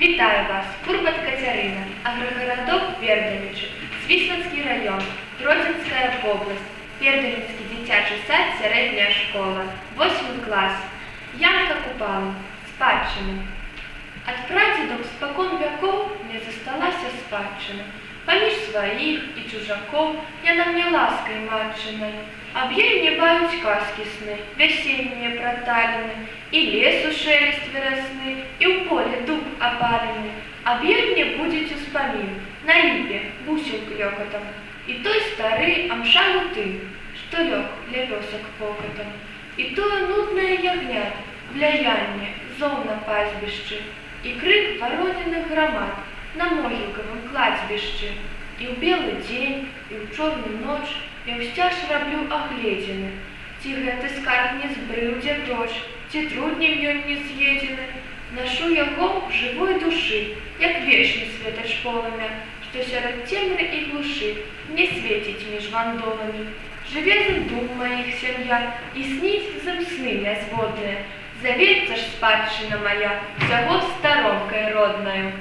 Вітаю вас, Курбат Катерина, агрогородок Перденичі, Свісланський район, Гродзенська область, Перденецький дитячий сад, середня школа, 8 клас. Янка Купала, спадщина. От прадедов спокон веков мне засталася спадщина. Поміж своих и чужаков яна мне лаской матчиной. Об ей мне бают сказки сны, весенние проталины, И лесу шелест выросны, и в поле дуб опаленный. Об ей мне будет успомин, на липе бусин клёкотом, И той старый амшалу ты, что лег для весок покотом. И то нудное ягнят, влияние, зол на пастбище, И крик ворониных громад на могилковом кладбище. И в белый день, и в черную ночь я ўсцяж раблю агледзіны. Ці гэты скарб не збрыў дзе грош, ці труднем ён не з'едзены. Нашу яго в жывой душы, як вечны светач полымя, што сярод цемры і глушы не свеціць між вандоламі. Жыве за дум маіх сям'я і сніць зам сны нязводныя. Завецца ж спадчына моя, всяго сторонкой родною.